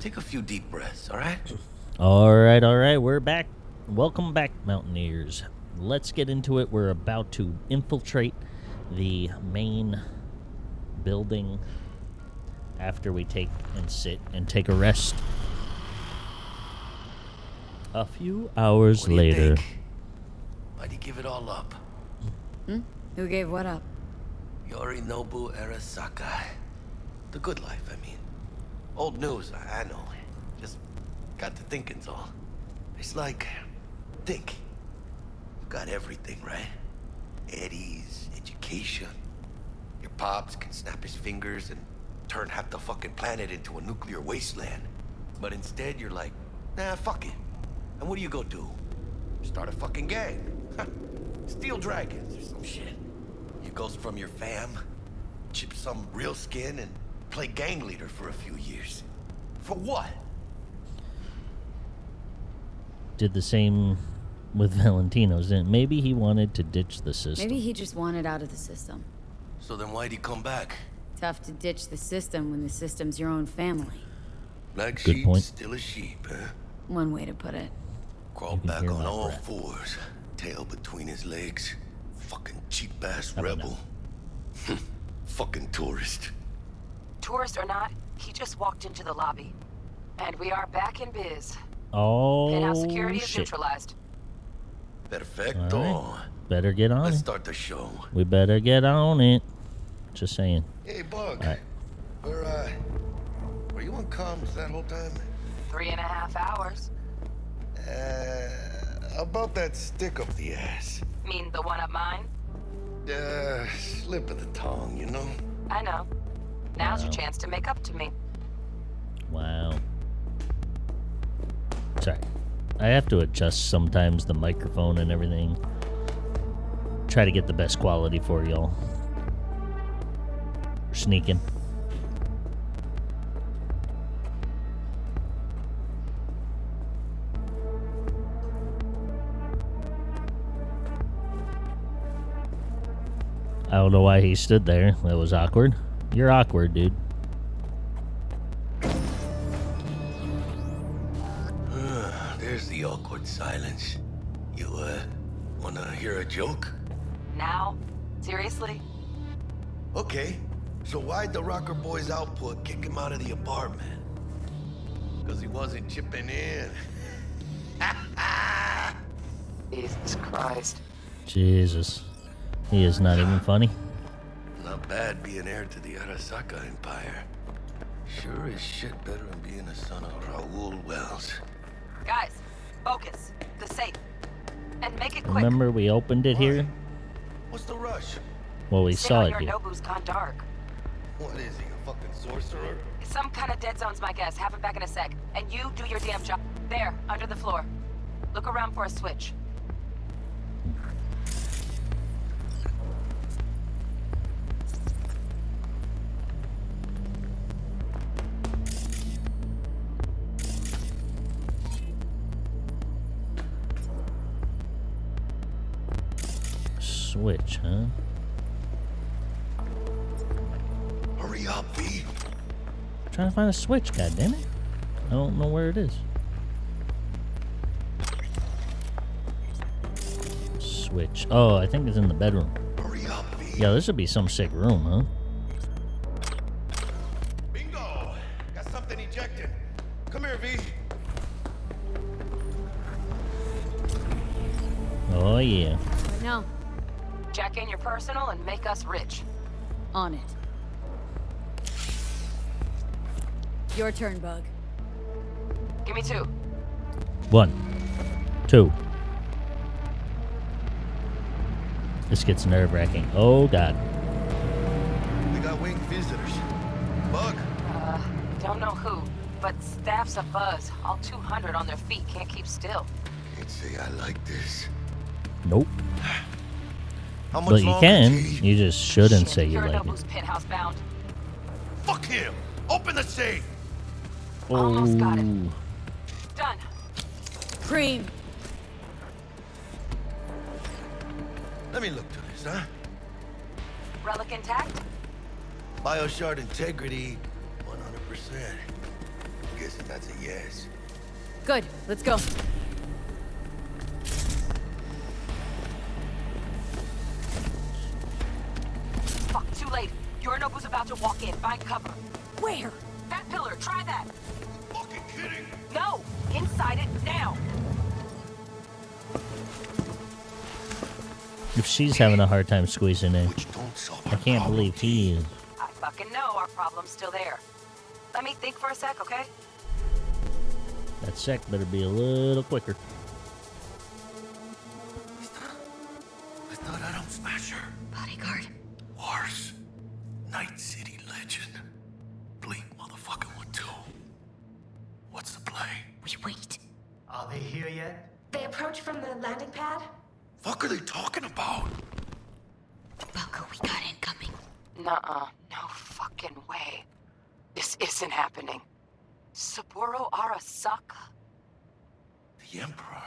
Take a few deep breaths, all right? All right, all right, we're back. Welcome back, Mountaineers. Let's get into it. We're about to infiltrate the main building after we take and sit and take a rest. A few hours What do you later. think? Why'd you give it all up? Hmm? Who gave what up? Yorinobu Arasaka. The good life, I mean. Old news, I know. Just got to thinking's all. It's like, think. you Got everything, right? Eddie's, education. Your pops can snap his fingers and turn half the fucking planet into a nuclear wasteland. But instead, you're like, nah, fuck it. And what do you go do? Start a fucking gang. Steal dragons or some shit. You goes from your fam, chip some real skin, and play gang leader for a few years. For what? Did the same with Valentino's. Didn't maybe he wanted to ditch the system. Maybe he just wanted out of the system. So then why'd he come back? Tough to ditch the system when the system's your own family. Black Good sheep, point. still a sheep, huh? One way to put it. Crawl can back on all breath. fours, tail between his legs. Fucking cheap ass rebel. Fucking tourist. Tourist or not, he just walked into the lobby. And we are back in biz. oh Penthouse security is shit! neutralized. Perfecto. All Better get on Let's it. start the show. We better get on it. Just saying. Hey, Bug. Alright. Were, uh, were you on comms that whole time? Three and a half hours. Uh, about that stick up the ass. Mean the one up mine? Uh, slip of the tongue, you know? I know. Now's your chance to make up to me. Wow. Sorry. I have to adjust sometimes the microphone and everything. Try to get the best quality for y'all. We're sneaking. I don't know why he stood there. That was awkward. You're awkward, dude. There's the awkward silence. You, uh, wanna hear a joke? Now? Seriously? Okay. So why'd the Rocker Boy's output kick him out of the apartment? Because he wasn't chipping in. Jesus Christ. Jesus. He is not even funny. Not bad being heir to the Arasaka Empire. Sure as shit better than being a son of Raoul Welles. Guys, focus. The safe. And make it quick. Remember we opened it here? What's the rush? Well, we Sit saw on it your here. Nobu's gone dark. What is he, a fucking sorcerer? Some kind of dead zone's my guess. Have it back in a sec. And you do your damn job. There, under the floor. Look around for a switch. Switch, huh? Hurry up, V. trying to find a switch, god damn it. I don't know where it is. Switch. Oh, I think it's in the bedroom. Hurry up, V. Yeah, this would be some sick room, huh? Bingo! Got something ejected. Come here, V. Oh, yeah. No, in your personal and make us rich. on it. Your turn, Bug. Give me two. One. Two. This gets nerve wracking. Oh, God. We got winged visitors. Bug. Uh, don't know who, but staff's a buzz. All 200 on their feet can't keep still. Can't say I like this. Nope. How much But you can. T? You just shouldn't Shit, say you like Yorinobu's it. penthouse bound. Fuck him! Open the safe! Almost got it. Oh. Done. Cream. Let me look to this, huh? Relic intact? Bioshard integrity, 100%. I'm Guessing That's a yes. Good. Let's go. Yorinobu's about to walk in. Find cover. Where? That pillar, try that. Fucking kidding. No! Inside it, now! If she's having a hard time squeezing in, Which don't solve I can't believe he is. I fucking know our problem's still there. Let me think for a sec, okay? That sec better be a little quicker. I thought Adam Smasher. Bodyguard. Wars. Night City legend. Blink motherfucking one too. What's the play? We wait. Are they here yet? They approach from the landing pad? Fuck are they talking about? Belko, we got incoming. Nuh-uh. No fucking way. This isn't happening. Saburo Arasaka? The Emperor.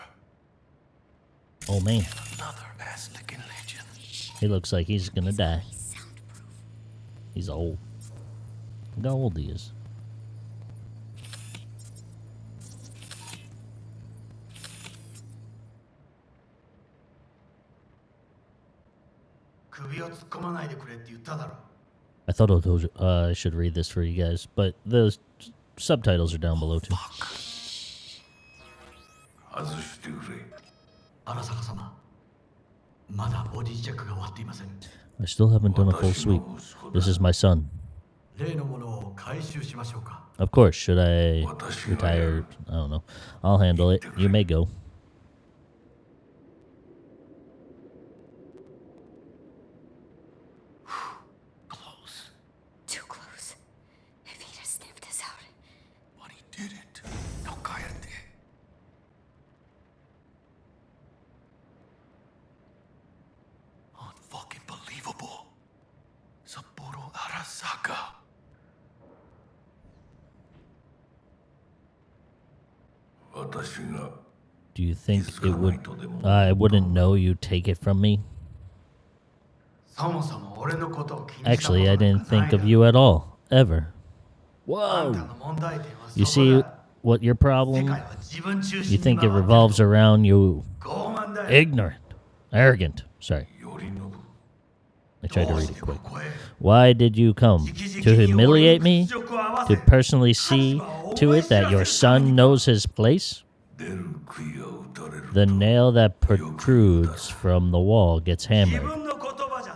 Oh man, Another ass licking legend. he looks like he's gonna die. He's old. Look how old he is. I thought I you, uh, I should read this for you guys, but the subtitles are down below too. 外 I still haven't done a full sweep. This is my son. Of course, should I retire? I don't know. I'll handle it. You may go. think it would. Uh, I wouldn't know you take it from me. Actually, I didn't think of you at all, ever. Whoa! You see what your problem? You think it revolves around you. Ignorant. Arrogant. Sorry. I tried to read it quick. Why did you come? To humiliate me? To personally see to it that your son knows his place? The nail that protrudes from the wall gets hammered.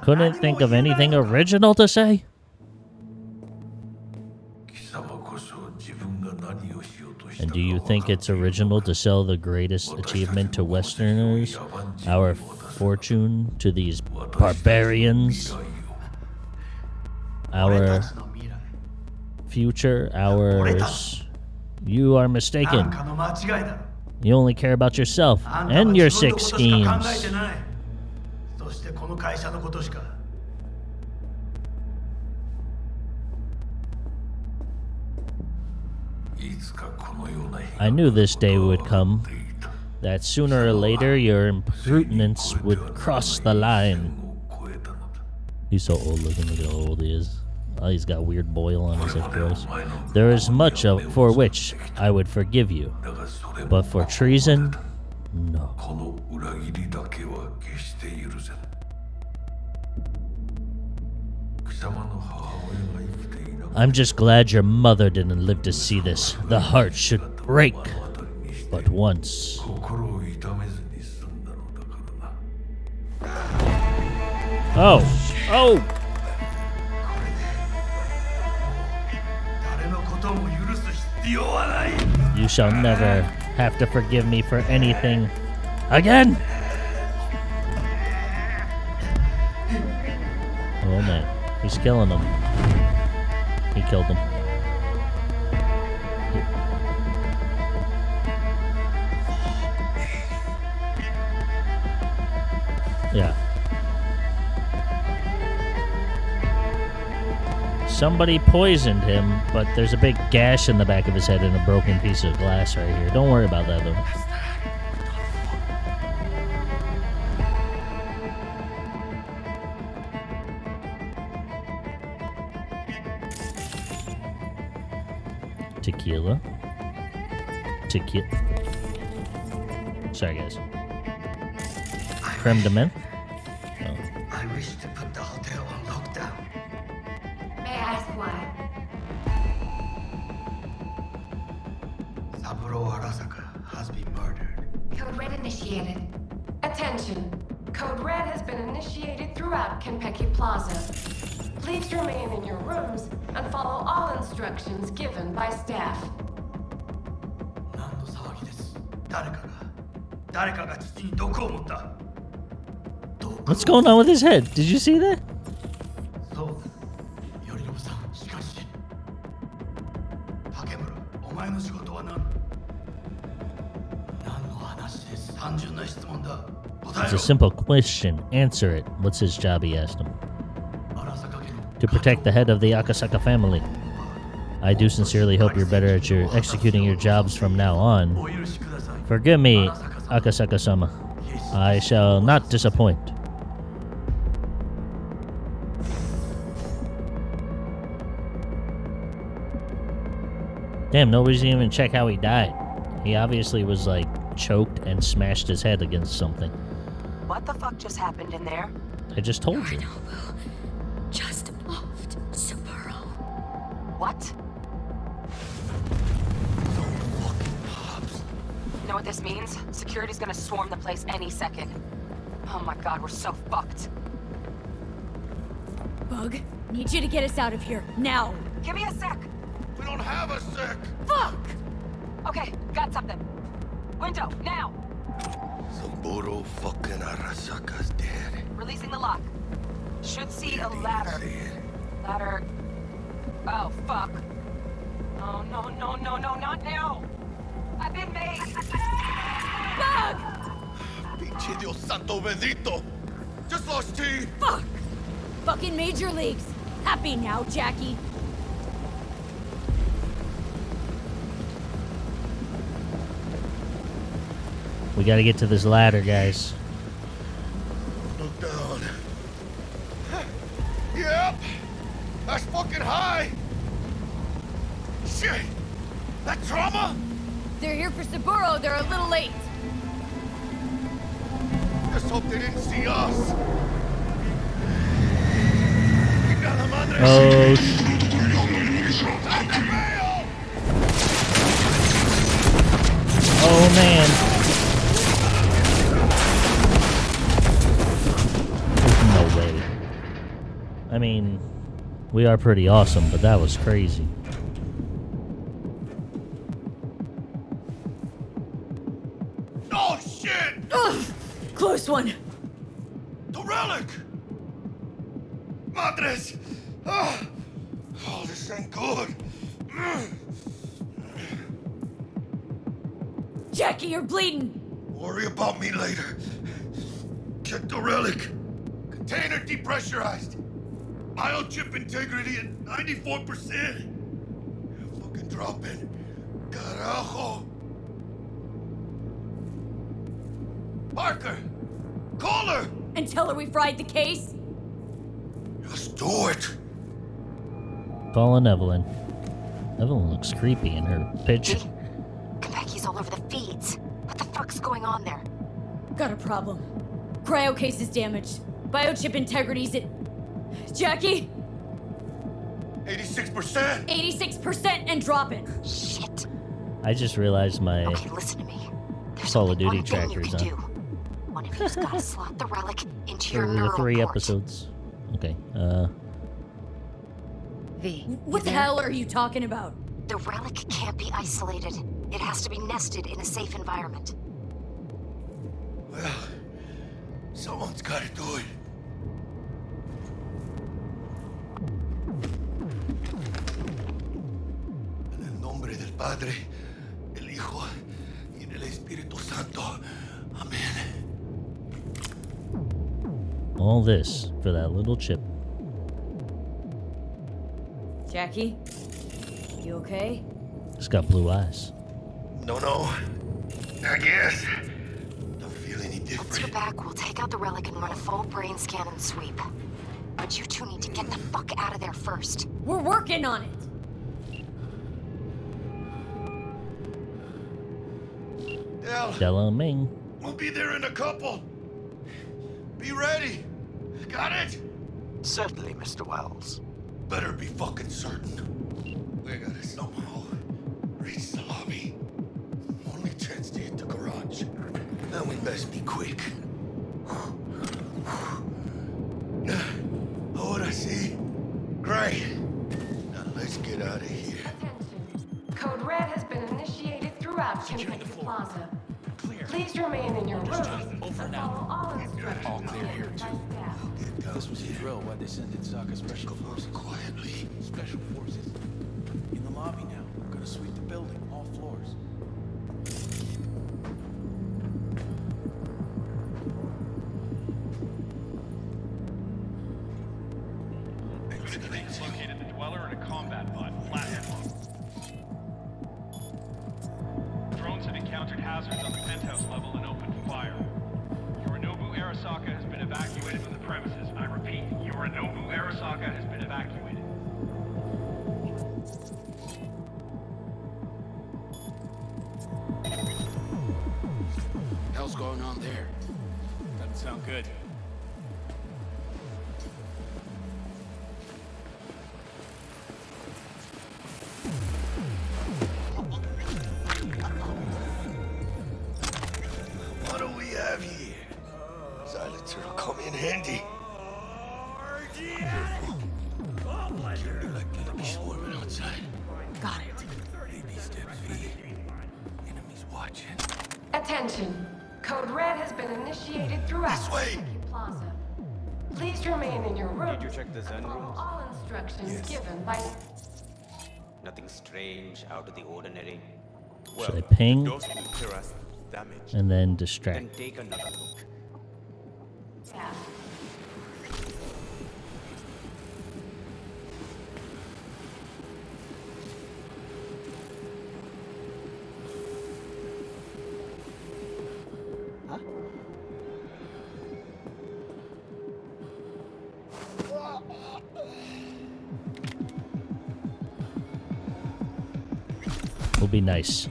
Couldn't think of anything original to say? And do you think it's original to sell the greatest achievement to Westerners, our fortune to these barbarians, our future, ours? You are mistaken. You only care about yourself and your sick schemes. I knew this day would come, that sooner or later your imprudence would cross the line. He's so old looking, look how old he is. Oh, he's got weird boil on his head, gross. There is much of for which I would forgive you, but for treason, no. I'm just glad your mother didn't live to see this. The heart should break. But once. Oh. Oh! You shall never have to forgive me for anything again! Oh man, he's killing them. He killed him. Somebody poisoned him, but there's a big gash in the back of his head and a broken piece of glass right here. Don't worry about that though. Tequila. Tequila. Sorry, guys. Creme de menthe? going on with his head? Did you see that? It's a simple question. Answer it. What's his job, he asked him. To protect the head of the Arasaka family. I do sincerely hope you're better at your executing your jobs from now on. Forgive me, Arasaka-sama. I shall not disappoint. Damn, nobody's even check how he died. He obviously was like choked and smashed his head against something. What the fuck just happened in there? I just told you. Just offed Saburo. What? You know what this means? Security's gonna swarm the place any second. Oh my god, we're so fucked. Bug, need you to get us out of here, now! Give me a sec. We don't have a sec. Fuck! Okay, got something. Window, now! Saburo fucking Arasaka's dead. Releasing the lock. Should see a See ladder. it. Ladder. Oh, fuck. Oh, no, no, no, no, not now! I've been made! Pinche Dios santo bendito. Just lost T. Fuck! Fucking major leagues! Happy now, Jackie? We gotta get to this ladder, guys. Look down. Yep. That's fucking high. Shit. That trauma? They're here for Saburo, they're a little late. Just hope they didn't see us. Oh, sh- Santa Mayo! oh man. I mean, we are pretty awesome, but that was crazy. Biochip integrity at 94%. Fucking drop it. Carajo. Parker! Call her! And tell her we fried the case? Just do it. Calling Evelyn. Evelyn looks creepy in her picture. Konpeki's all over the feeds. What the fuck's going on there? Got a problem. Cryo case is damaged. Biochip integrity's at. Jackie? 86%. 86% and dropping. Shit. I just realized my Okay, listen to me. There's Call of Duty one thing you trackers can on. do. One of you's gotta slot the relic into your for the neural three port. episodes. Okay. Uh, V. What the hell are you talking about? The relic can't be isolated. It has to be nested in a safe environment. Well, someone's gotta do it. Padre, el Hijo y del Espíritu Santo. Amén. all this for that little chip. Jackie? You okay? It's got blue eyes. No, no. I guess. Don't feel any different. Once you're different. back, we'll take out the relic and run a full brain scan and sweep. But you two need to get the fuck out of there first. We're working on it! Hell, Delamain. we'll be there in a couple. Be ready. Got it? Certainly, Mr. Welles. Better be fucking certain. We gotta somehow reach the lobby. Only chance to hit the garage. Then we best be quick. Please remain in your rooms and follow all instructions given by staff. Get This was a here. drill why they sent in Saka Special Forces. quietly. Special Forces. In the lobby now. We're Gonna sweep the building, Code Red has been initiated throughout This way. Konpeki Plaza. Please remain in your rooms you check the Zen and rooms? all instructions Yes. given by Nothing strange, out of the ordinary. Should I ping Those will clear us damage. and then Then distract? take another look. staff. Nice.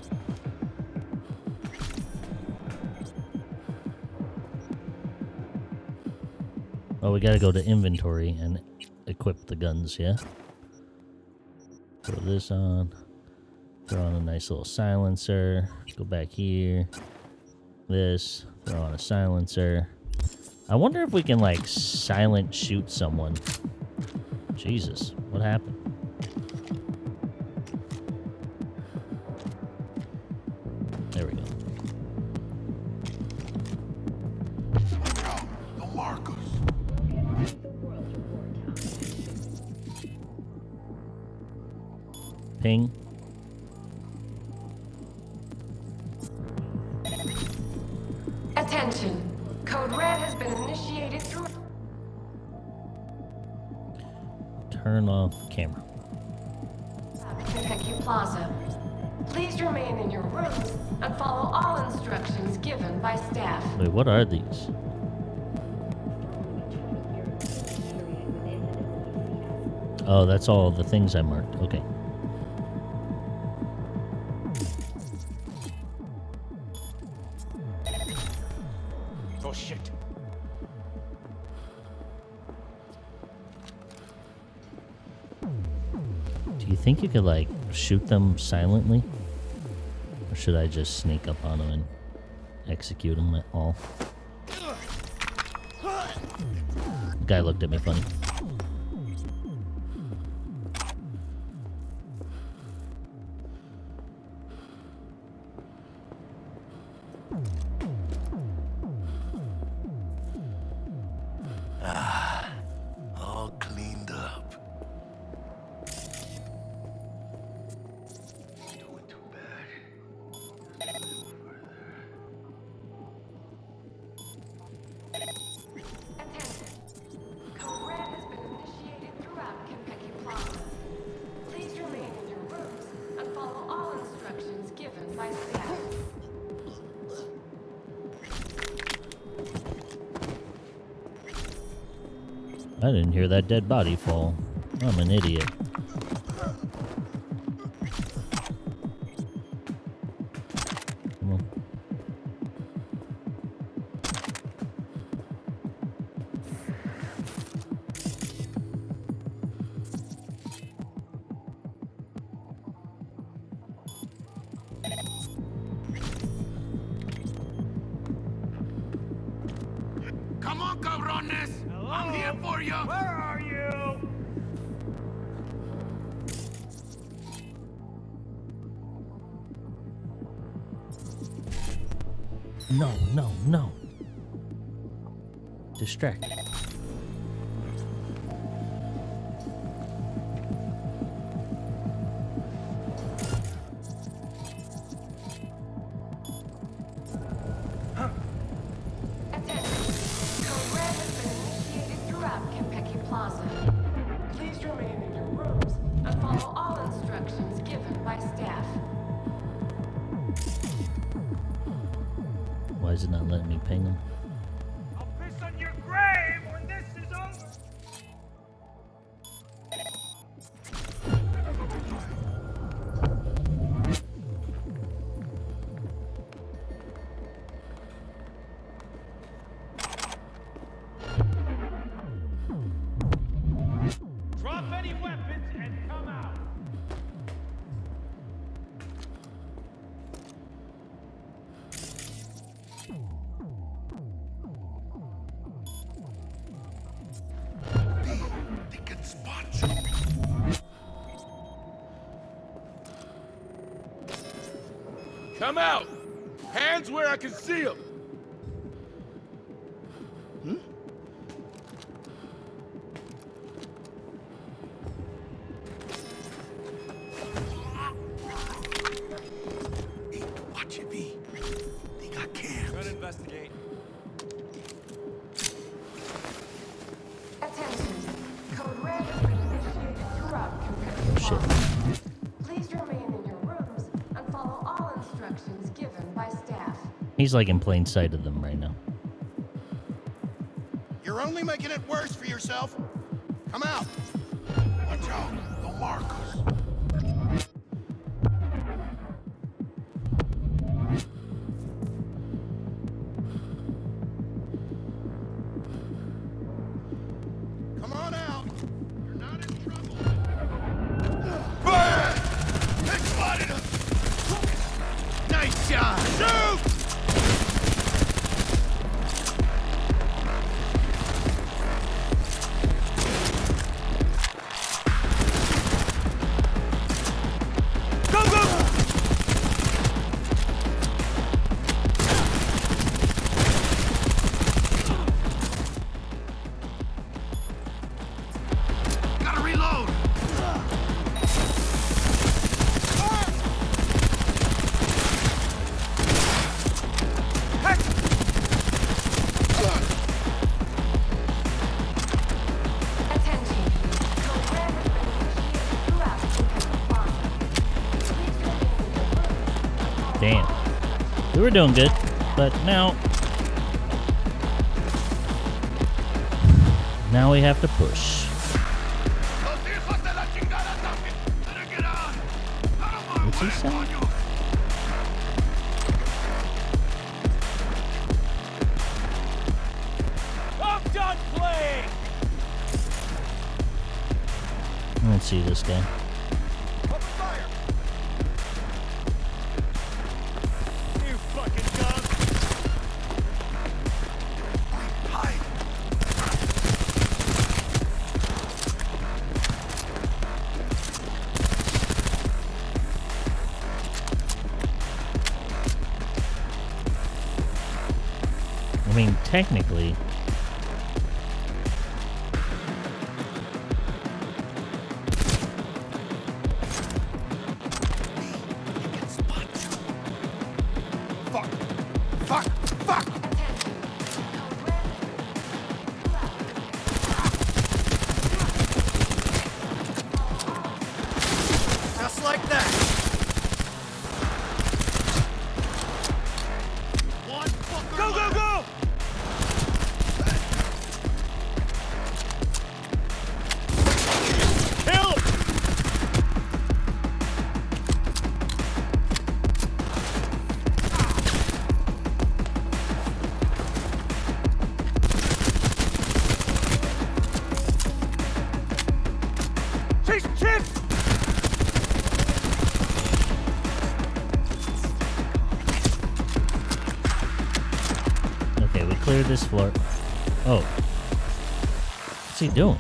Oh, we gotta go to inventory and equip the guns, yeah? Throw this on. Throw on a nice little silencer. Go back here. This. Throw on a silencer. I wonder if we can, like, silent shoot someone. Jesus, what happened? Code Red has been initiated through Turn off camera. Konpeki Plaza. Please remain in your rooms and follow all instructions given by staff. Wait, what are these? Oh, that's all the things I marked. Okay. Think you could, like, shoot them silently? Or should I just sneak up on them and execute them at all? Guy looked at me funny. I didn't hear that dead body fall. I'm an idiot. Come out! Hands where I can see them! He's like in plain sight of them right now. You're only making it worse for yourself. Come out. were doing good, but now... Now we have to push. this floor. Oh. What's he doing?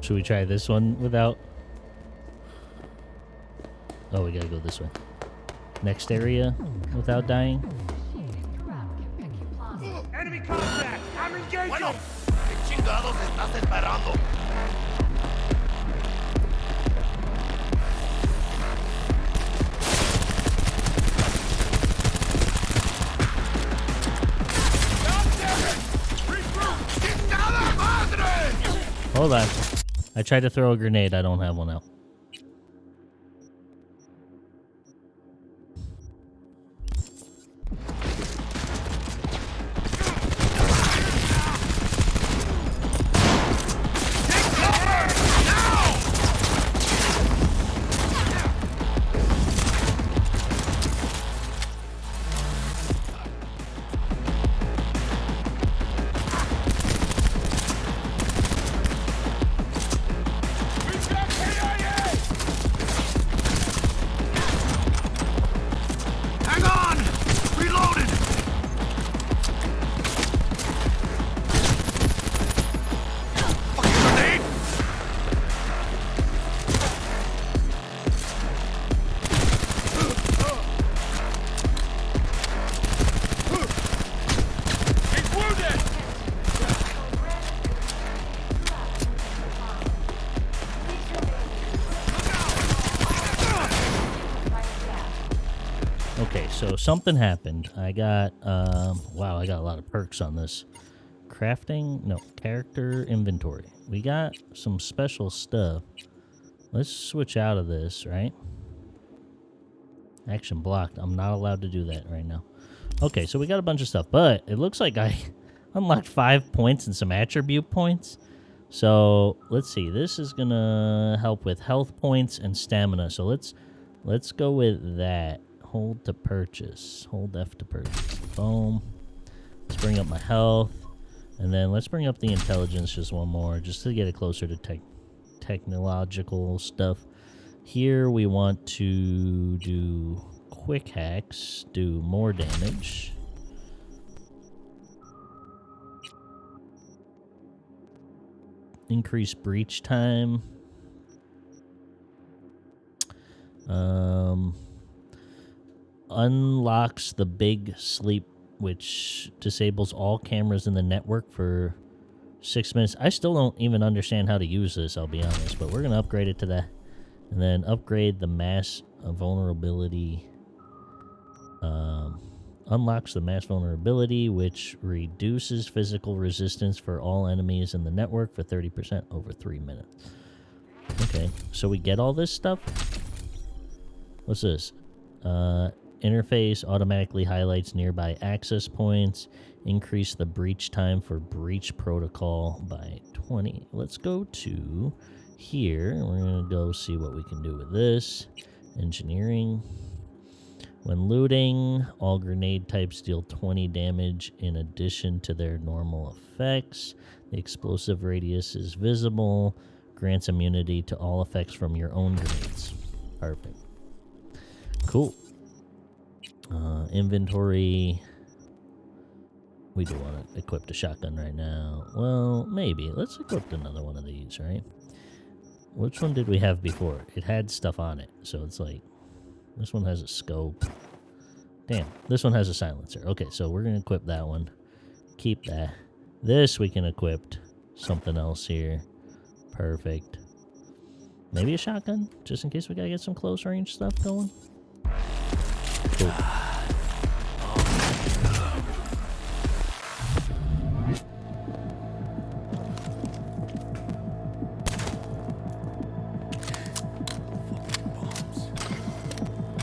Should we try this one without? Oh, we gotta go this way. Next area without dying. Hold on. I tried to throw a grenade. I don't have one out. Something happened. I got, um, wow, I got a lot of perks on this. Crafting, no, character inventory. We got some special stuff. Let's switch out of this, right? Action blocked. I'm not allowed to do that right now. Okay, so we got a bunch of stuff, but it looks like I unlocked five points and some attribute points. So let's see. This is gonna help with health points and stamina. So let's let's go with that. Hold to purchase. Hold F to purchase. Boom. Let's bring up my health. And then let's bring up the intelligence just one more, just to get it closer to tech technological stuff. Here we want to do quick hacks, do more damage. Increase breach time. Um, unlocks the big sleep, which disables all cameras in the network for six minutes. I still don't even understand how to use this, I'll be honest, but we're going to upgrade it to that. And then upgrade the mass vulnerability. Um, unlocks the mass vulnerability, which reduces physical resistance for all enemies in the network for 30% over three minutes. Okay, so we get all this stuff. What's this? Uh, interface automatically highlights nearby access points. Increase the breach time for breach protocol by 20. Let's go to here. We're going to go see what we can do with this. Engineering. When looting, all grenade types deal 20 damage in addition to their normal effects. The explosive radius is visible. Grants immunity to all effects from your own grenades. Perfect. Cool. Uh, inventory. We do want to equip the shotgun right now. Well, maybe. Let's equip another one of these, right? Which one did we have before? It had stuff on it, so it's like... This one has a scope. Damn, this one has a silencer. Okay, so we're going to equip that one. Keep that. This we can equip something else here. Perfect. Maybe a shotgun, just in case we gotta get some close range stuff going.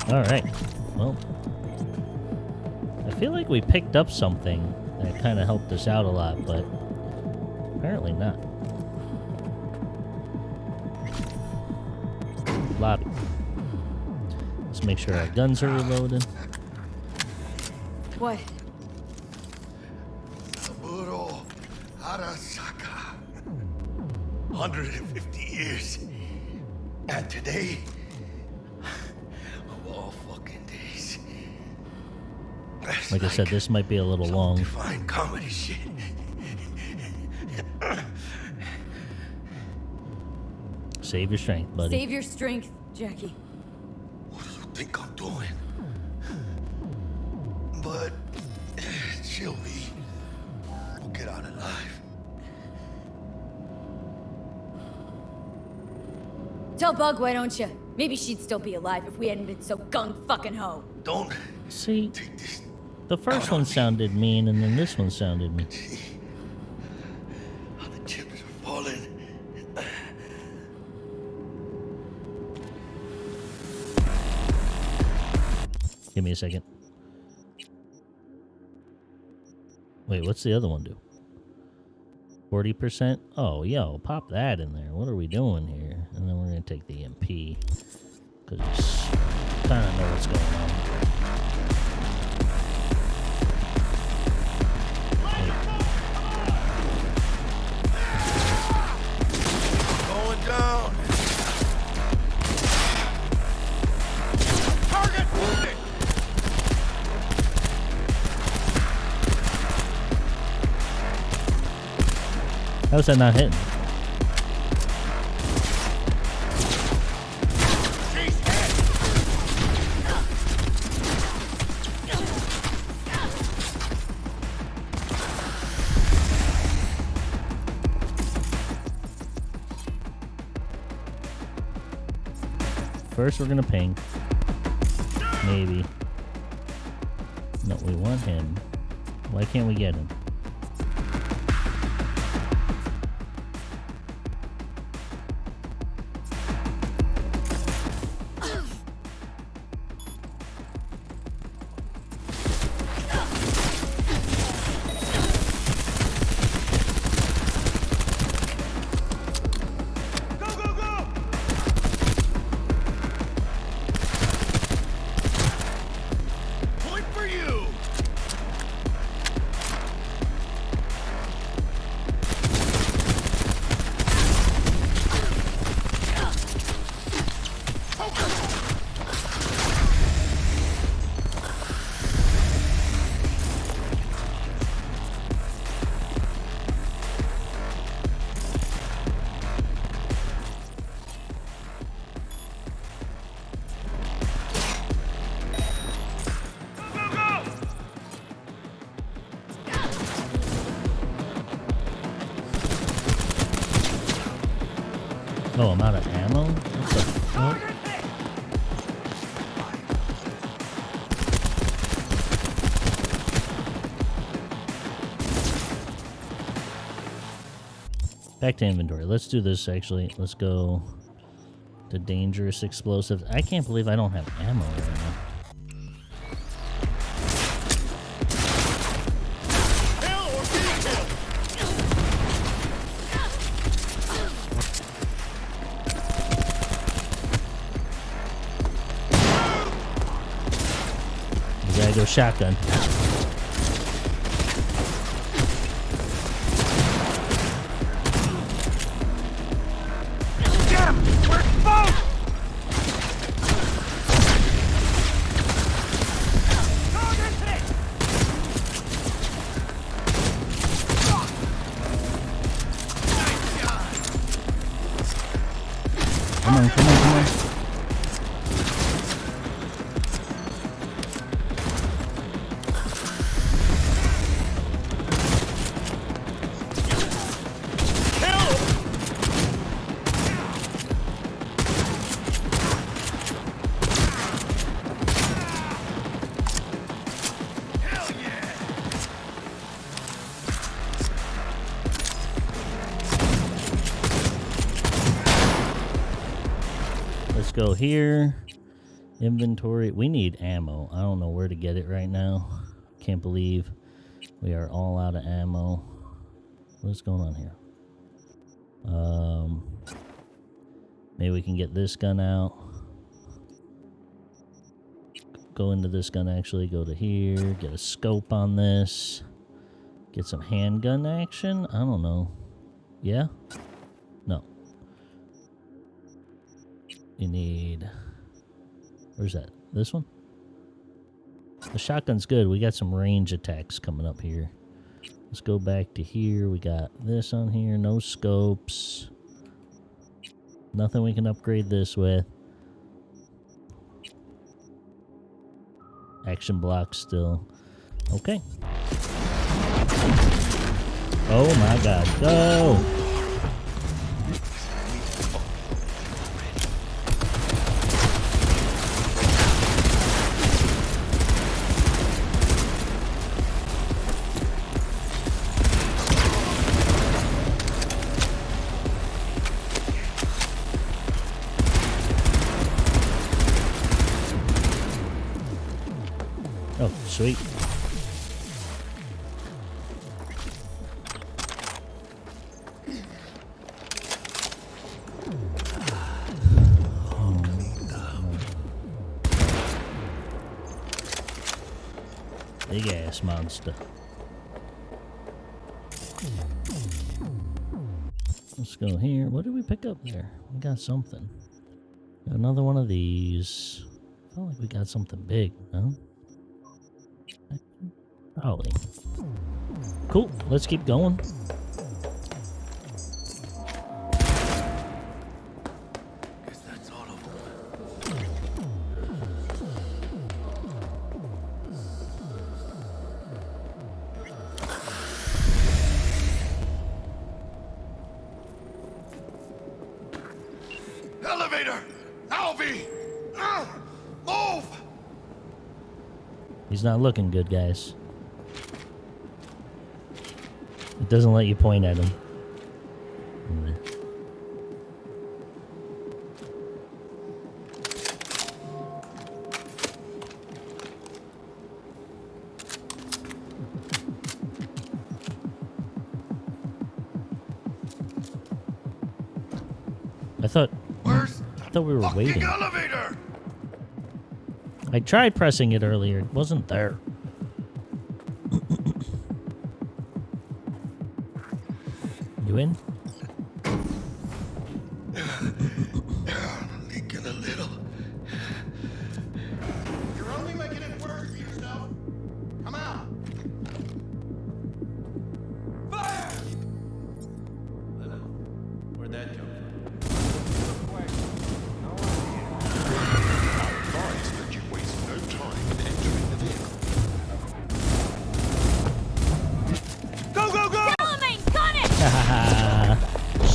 Alright. Well, I feel like we picked up something that kind of helped us out a lot, but apparently not. Lobby. Let's make sure our guns are reloaded. What? Saburo Arasaka. 150 years. And today, of all fucking days. That's Like I said, this might be a little long. fine comedy shit. Save your strength, buddy. Save your strength, Jackie. Think I'm doing? But she'll be. We'll get out alive. Tell Bug, why don't you? Maybe she'd still be alive if we hadn't been so gung fucking ho. Don't See, the first one sounded mean, and then this one sounded mean. Give me a second. Wait, what's the other one do? 40%? Oh, yo, pop that in there. What are we doing here? And then we're going to take the MP. Because kind of know what's going on. Going down. How's that not hitting? First, we're gonna ping. Maybe. No, we want him. Why can't we get him? Back to inventory. Let's do this actually. Let's go to dangerous explosives. I can't believe I don't have ammo right now. Shotgun. Get it right now. Can't believe we are all out of ammo. What's going on here? Um, maybe we can get this gun out. Go into this gun actually. Go to here. Get a scope on this. Get some handgun action. I don't know. Yeah? No. You need. Where's that? This one? The shotgun's good. We got some range attacks coming up here. Let's go back to here. We got this on here. No scopes. Nothing we can upgrade this with. Action block still. Okay. Oh my god. Go! Got something. Another one of these. Felt like we got something big, no? Probably. Cool. Let's keep going. Not looking good, guys. It doesn't let you point at him. Tried pressing it earlier. It wasn't there.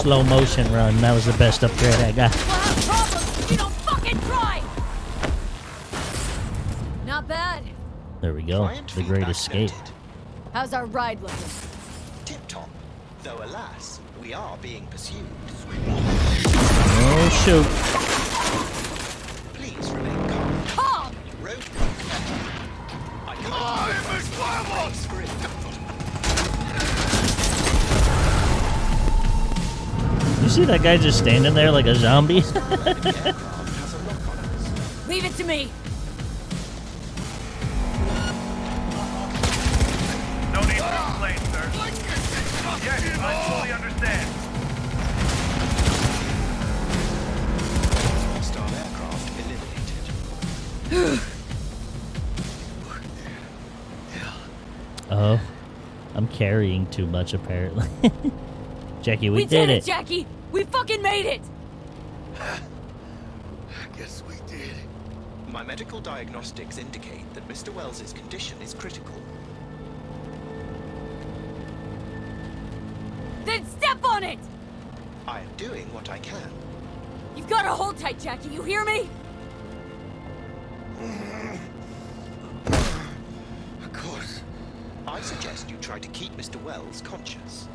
Slow motion run. That was the best upgrade I got. We'll have problems if you don't try! Not bad. There we go. Client The great escape. noted. How's our ride looking? Tip top. Though alas, we are being pursued. Oh shoot. See that guy just standing there like a zombie? The aircraft has a lock on us. Leave it to me. No need to explain, sir. Yes, I fully understand. Hostile aircraft eliminated. oh. I'm carrying too much apparently. Jackie, we, We, did, it, it. Jackie! We fucking made it! Guess we did. My medical diagnostics indicate that Mr. Welles's condition is critical. Then step on it! I am doing what I can. You've got to hold tight, Jackie. You hear me? Of course. I suggest you try to keep Mr. Welles conscious.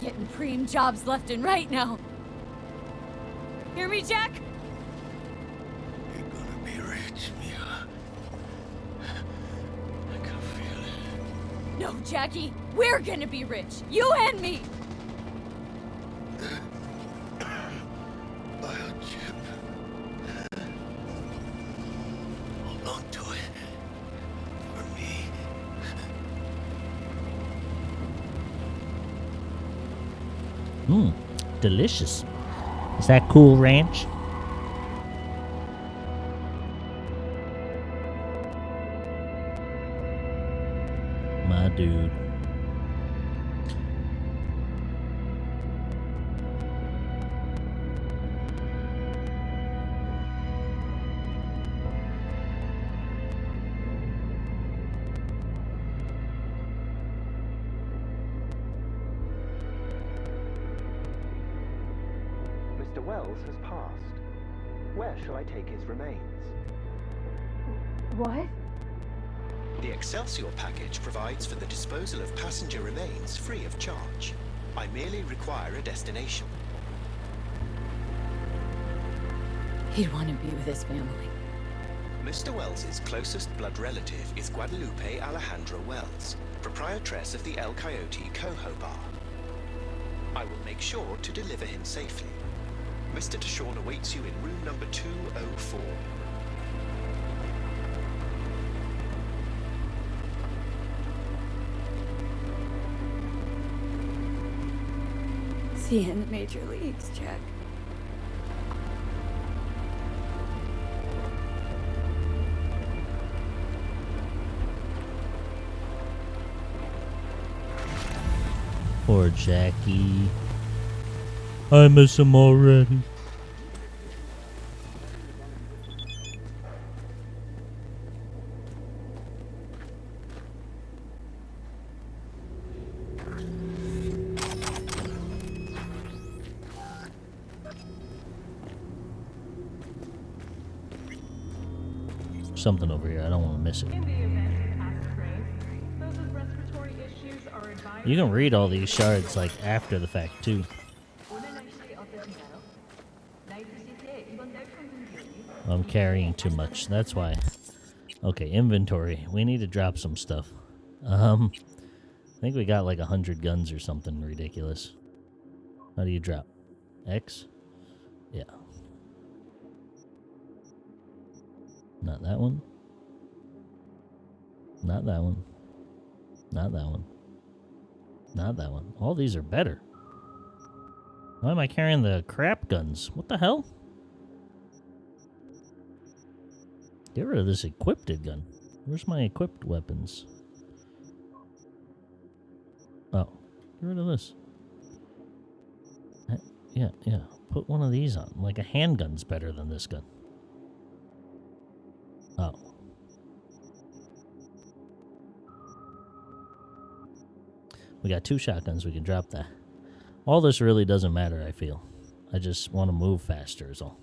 Getting preem jobs left and right now. Hear me, Jack? You're gonna be rich, Mia. I can feel it. No, Jackie. We're gonna be rich. You and me. delicious. Is that cool, Ranch? Require a destination. He'd want to be with his family. Mr. Welles's closest blood relative is Guadalupe Alejandra Welles, proprietress of the El Coyote Cojo Bar. I will make sure to deliver him safely. Mr. Deshawn awaits you in room number 204. You in the major leagues, Jack. Poor Jackie. I miss him already. Here. Don't want to miss it. You can read all these shards like after the fact too. I'm carrying too much. That's why. Okay, inventory. We need to drop some stuff. Um, I think we got like a hundred guns or something ridiculous. How do you drop? X? Yeah. Not that one. Not that one. Not that one. Not that one. All these are better. Why am I carrying the crap guns? What the hell? Get rid of this equipped gun. Where's my equipped weapons? Oh, get rid of this. Yeah, yeah. Put one of these on. Like a handgun's better than this gun. Oh. We got two shotguns. We can drop that. All this really doesn't matter, I feel. I just want to move faster is all.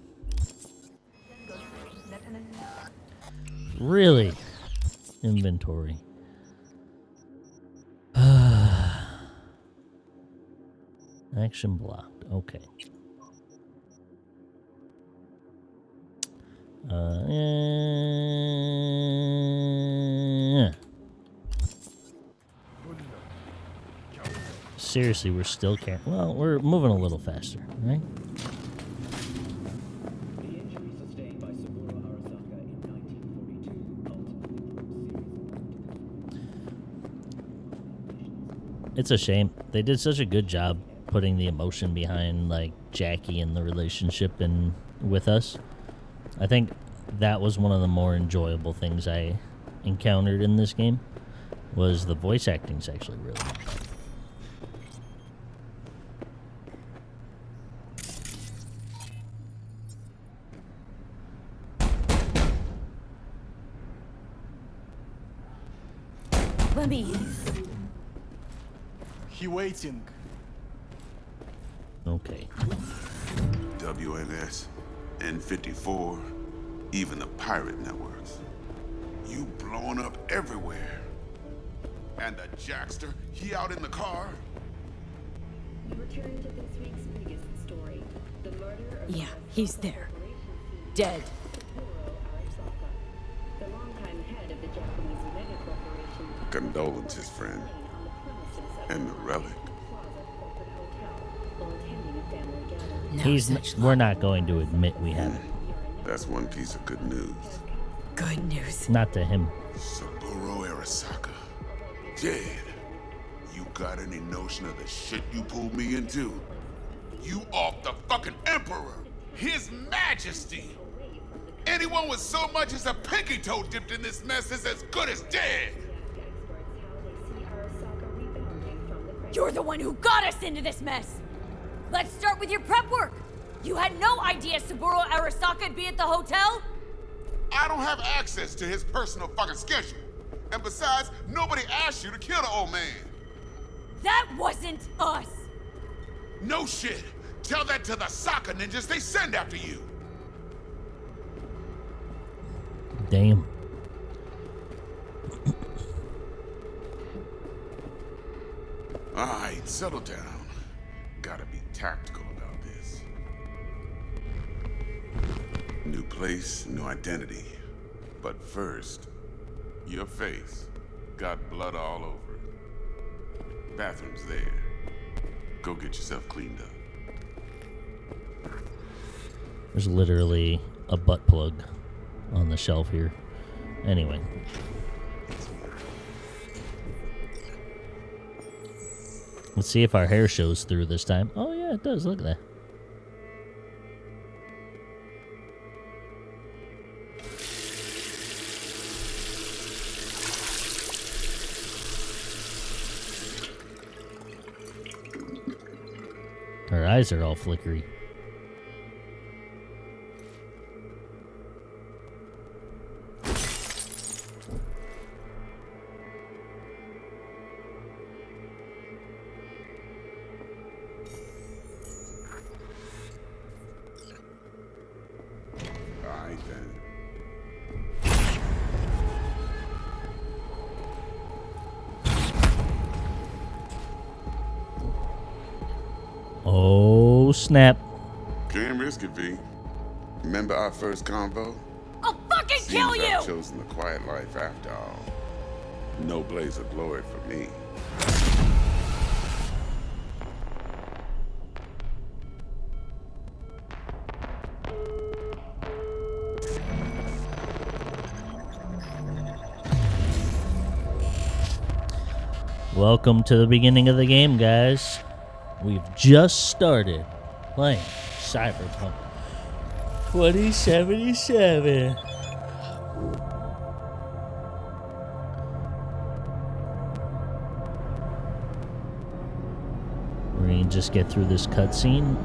Really? Inventory. Action blocked. Okay. Uh. Seriously, we're still carrying. Well, we're moving a little faster, right? It's a shame. They did such a good job putting the emotion behind like Jackie and the relationship and with us. I think that was one of the more enjoyable things I encountered in this game was the voice acting's actually really good. Let me. He waiting. Okay. WNS, N54, even the pirate networks. You blowing up everywhere. And the Jackster, he out in the car? Return to this week's biggest story. The murder of Yeah, he's there. Dead. Condolences, friend. And the relic. while attending a family gathering. He's n- we're not going to admit we have it. That's one piece of good news. Good news. Not to him. Saburo Arasaka. Dead. You got any notion of the shit you pulled me into? You off the fucking Emperor, His Majesty. Anyone with so much as a pinky toe dipped in this mess is as good as dead. You're the one who got us into this mess! Let's start with your prep work! You had no idea Saburo Arasaka'd be at the hotel? I don't have access to his personal fucking schedule. And besides, nobody asked you to kill the old man. That wasn't us! No shit. Tell that to the soccer ninjas they send after you. Damn. All right, settle down. Gotta be tactical about this. New place, new identity. But first, your face. Got blood all over it. Bathroom's there. Go get yourself cleaned up. There's literally a butt plug on the shelf here. Anyway. Let's see if our hair shows through this time. Oh, yeah, it does. Look at that. Her eyes are all flickery. Oh, snap. Can't risk it, V. Remember our first convo? I'll fucking kill Seems you! I've chosen the quiet life after all. No blaze of glory for me. Welcome to the beginning of the game, guys. We've just started playing Cyberpunk 2077. We're gonna just get through this cutscene.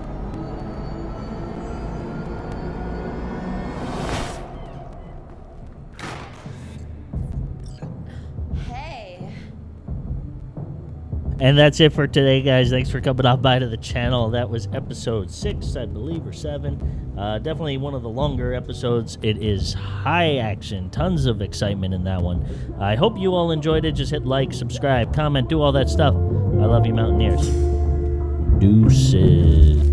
And that's it for today, guys. Thanks for coming on by to the channel. That was episode six, I believe, or seven. Uh, definitely one of the longer episodes. It is high action, tons of excitement in that one. I hope you all enjoyed it. Just hit like, subscribe, comment, do all that stuff. I love you, Mountaineers. Deuces.